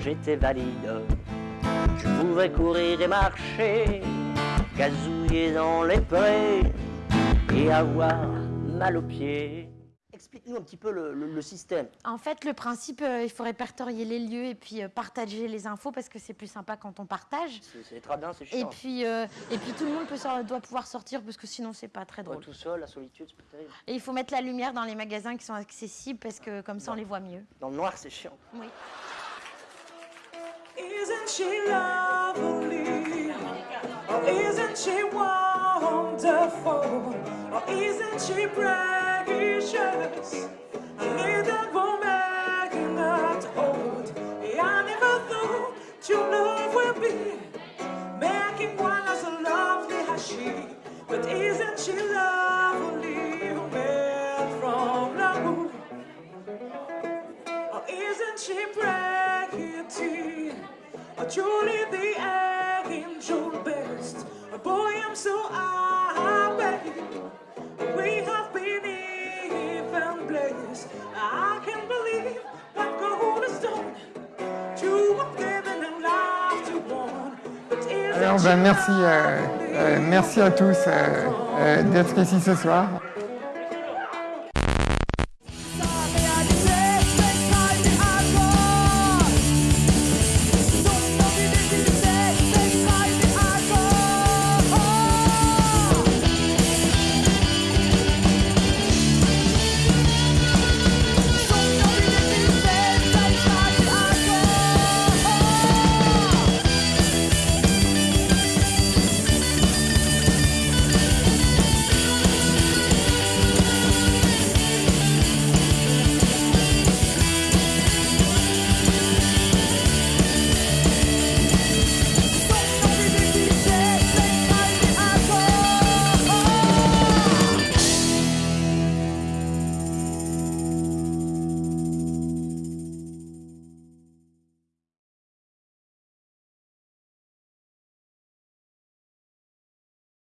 j'étais valide. Je pouvais courir et marcher, gazouiller dans les prés et avoir mal aux pieds. Explique-nous un petit peu le, le- le système. En fait, le principe, euh, il faut répertorier les lieux et puis euh, partager les infos parce que c'est plus sympa quand on partage. C'est bien, c'est Et chiant. puis, euh, et puis tout le monde peut doit pouvoir sortir parce que sinon c'est pas très Ouais, drôle. tout seul, la solitude, c'est pas terrible. Et il faut mettre la lumière dans les magasins qui sont accessibles parce que comme ça on les voit mieux. Dans le noir, c'est chiant. Oui. Isn't she lovely? Oh, isn't she wonderful? Oh, isn't she precious? A little woman not old. I never thought your love would be making one as lovely as she. But isn't she lovely? Truly the angel best. Boy, I'm so happy. We have been even blessed. I can't believe what God has done. Two have given and life to one. But isn't Alors she ben, merci, euh, lovely? euh, merci à tous euh, euh, d'être ici ce soir.